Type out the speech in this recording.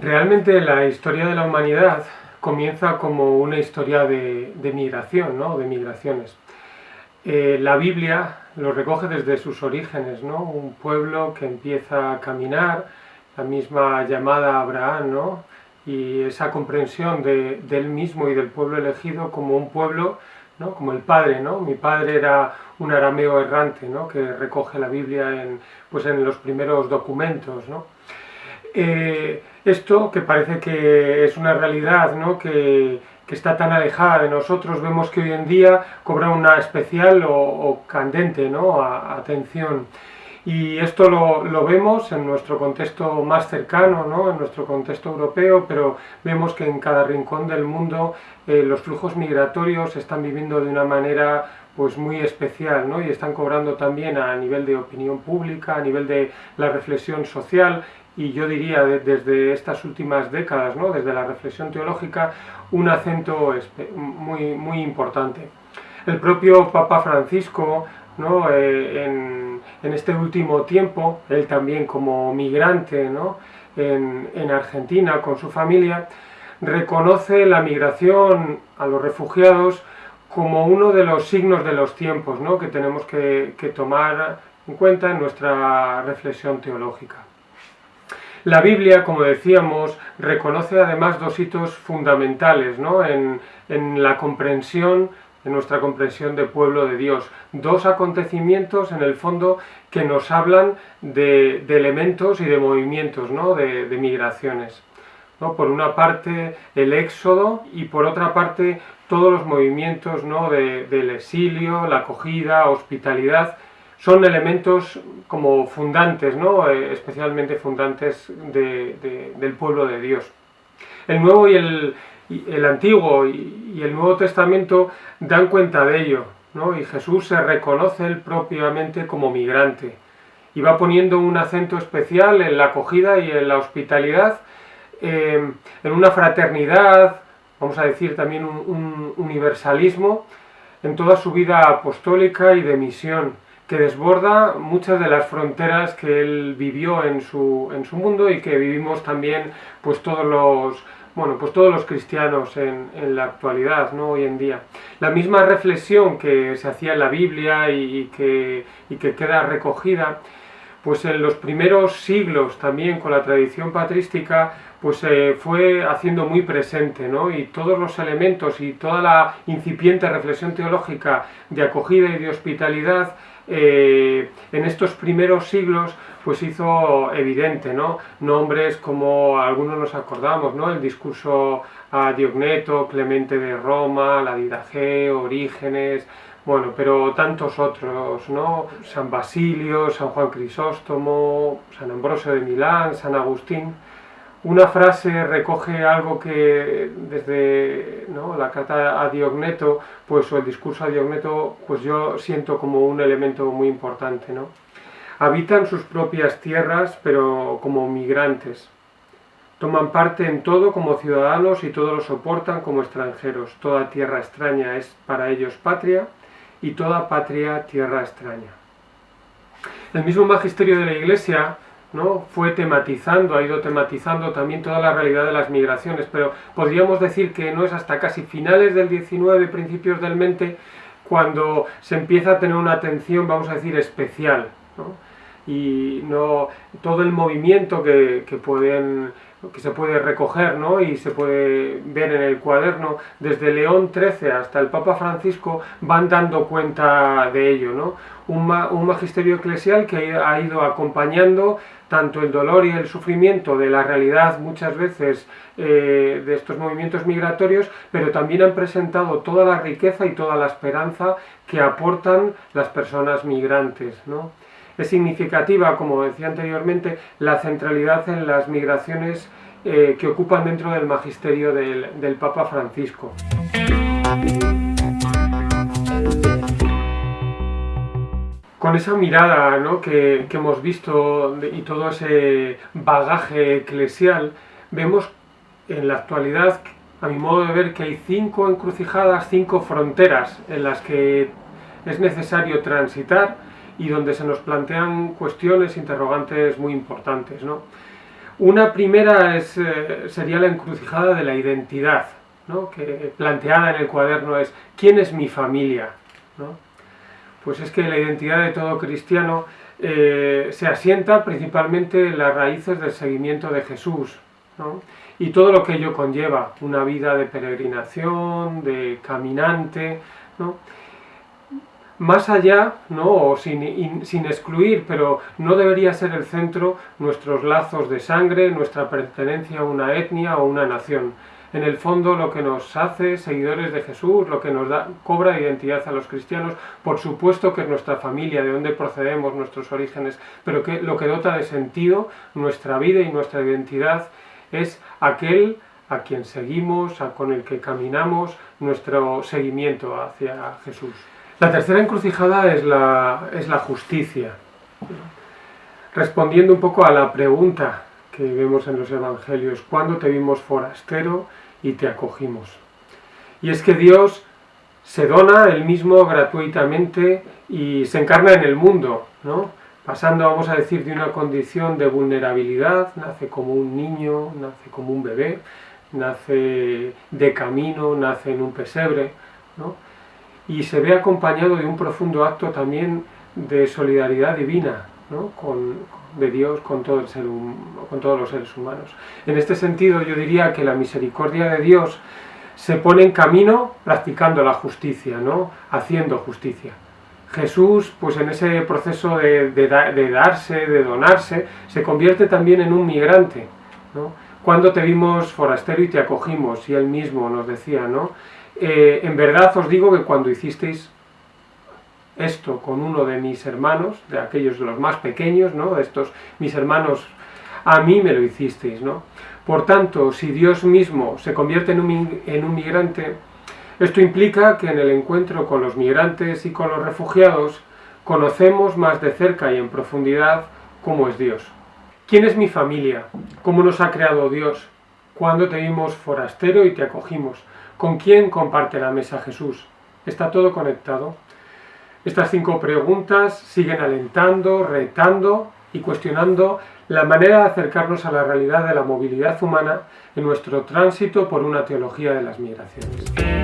Realmente la historia de la humanidad comienza como una historia de, migración, ¿no? de migraciones. Eh, la Biblia lo recoge desde sus orígenes, ¿no? un pueblo que empieza a caminar, la misma llamada a Abraham, ¿no? y esa comprensión de, él mismo y del pueblo elegido como un pueblo, ¿no? como el padre, ¿no? mi padre era un arameo errante ¿no? que recoge la Biblia en, pues en los primeros documentos. ¿no? Eh, esto que parece que es una realidad ¿no? que, está tan alejada de nosotros, vemos que hoy en día cobra una especial o, candente ¿no? atención. Y esto lo, vemos en nuestro contexto más cercano, ¿no? en nuestro contexto europeo, pero vemos que en cada rincón del mundo eh, los flujos migratorios están viviendo de una manera pues muy especial ¿no? y están cobrando también a nivel de opinión pública, a nivel de la reflexión social y yo diría desde estas últimas décadas, ¿no? desde la reflexión teológica, un acento muy, muy importante. El propio Papa Francisco, ¿no? Eh, en, este último tiempo, él también como migrante ¿no? en, en Argentina con su familia, reconoce la migración a los refugiados como uno de los signos de los tiempos ¿no? que tenemos que tomar en cuenta en nuestra reflexión teológica. La Biblia, como decíamos, reconoce además dos hitos fundamentales ¿no? en, la comprensión, en nuestra comprensión de pueblo de Dios. Dos acontecimientos, en el fondo, que nos hablan de, elementos y de movimientos, ¿no? de, migraciones. ¿no? Por una parte, el éxodo y por otra parte, todos los movimientos ¿no? del exilio, la acogida, hospitalidad, son elementos como fundantes, ¿no? Eh, especialmente fundantes del pueblo de Dios. El Nuevo y el, el Antiguo y, el Nuevo Testamento dan cuenta de ello, ¿no? y Jesús se reconoce él propiamente como migrante y va poniendo un acento especial en la acogida y en la hospitalidad, eh, en una fraternidad, vamos a decir también un universalismo, en toda su vida apostólica y de misión que desborda muchas de las fronteras que él vivió en su, en su mundo y que vivimos también pues todos los bueno, pues todos los cristianos en, en, la actualidad, ¿no? hoy en día. La misma reflexión que se hacía en la Biblia y, que, y que queda recogida, pues en los primeros siglos también con la tradición patrística, pues se fue haciendo muy presente, ¿no? Y todos los elementos y toda la incipiente reflexión teológica de acogida y de hospitalidad eh, en estos primeros siglos pues hizo evidente, ¿no? Nombres como algunos nos acordamos, ¿no? El discurso a Diogneto, Clemente de Roma, la Didaje, Orígenes, bueno, pero tantos otros, ¿no? San Basilio, San Juan Crisóstomo, San Ambrosio de Milán, San Agustín una frase recoge algo que desde la carta a Diogneto, pues o el discurso a Diogneto, pues yo siento como un elemento muy importante, ¿no? Habitan sus propias tierras, pero como migrantes. Toman parte en todo como ciudadanos y todo lo soportan como extranjeros. Toda tierra extraña es para ellos patria y toda patria tierra extraña. El mismo magisterio de la Iglesia ¿no? fue tematizando, ha ido tematizando también toda la realidad de las migraciones, pero podríamos decir que no es hasta casi finales del 19, principios del 20, cuando se empieza a tener una atención, vamos a decir, especial. Y no todo el movimiento que, que pueden que se puede recoger ¿no? y se puede ver en el cuaderno, desde León XIII hasta el Papa Francisco van dando cuenta de ello. ¿no? Un, magisterio eclesial que ha ido acompañando tanto el dolor y el sufrimiento de la realidad muchas veces eh, de estos movimientos migratorios, pero también han presentado toda la riqueza y toda la esperanza que aportan las personas migrantes. ¿no? Es significativa, como decía anteriormente, la centralidad en las migraciones eh, que ocupan dentro del magisterio del, Papa Francisco. Con esa mirada que, hemos visto y todo ese bagaje eclesial, vemos en la actualidad, a mi modo de ver, que hay cinco encrucijadas, cinco fronteras en las que es necesario transitar y donde se nos plantean cuestiones, interrogantes muy importantes. Una primera es, eh, sería la encrucijada de la identidad, ¿no? que planteada en el cuaderno es ¿quién es mi familia? ¿no? Pues es que la identidad de todo cristiano eh, se asienta principalmente en las raíces del seguimiento de Jesús ¿no? y todo lo que ello conlleva, una vida de peregrinación, de caminante, ¿no? Más allá, ¿no? o sin, sin, excluir, pero no debería ser el centro nuestros lazos de sangre, nuestra pertenencia a una etnia o una nación. En el fondo lo que nos hace seguidores de Jesús, lo que nos da, cobra identidad a los cristianos, por supuesto que es nuestra familia, de dónde procedemos, nuestros orígenes, pero que lo que dota de sentido nuestra vida y nuestra identidad es aquel a quien seguimos, a, con el que caminamos, nuestro seguimiento hacia Jesús. La tercera encrucijada es la, es la justicia. Respondiendo un poco a la pregunta que vemos en los evangelios, ¿cuándo te vimos forastero y te acogimos? Y es que Dios se dona él mismo gratuitamente y se encarna en el mundo, ¿no? pasando, vamos a decir, de una condición de vulnerabilidad, nace como un niño, nace como un bebé, nace de camino, nace en un pesebre, ¿no? Y se ve acompañado de un profundo acto también de solidaridad divina ¿no? de Dios con, todos los seres humanos. En este sentido yo diría que la misericordia de Dios se pone en camino practicando la justicia, ¿no? haciendo justicia. Jesús, pues en ese proceso de darse, de donarse, se convierte también en un migrante. ¿no? Cuando te vimos forastero y te acogimos, y él mismo nos decía, ¿no? Eh, en verdad os digo que cuando hicisteis esto con uno de mis hermanos, de aquellos de los más pequeños, ¿no? estos mis hermanos, a mí me lo hicisteis, ¿no? Por tanto, si Dios mismo se convierte en un, en un migrante, esto implica que en el encuentro con los migrantes y con los refugiados, conocemos más de cerca y en profundidad cómo es Dios. ¿Quién es mi familia? ¿Cómo nos ha creado Dios? ¿Cuándo te vimos forastero y te acogimos? ¿Con quién comparte la mesa Jesús? ¿Está todo conectado? Estas cinco preguntas siguen alentando, retando y cuestionando la manera de acercarnos a la realidad de la movilidad humana en nuestro tránsito por una teología de las migraciones.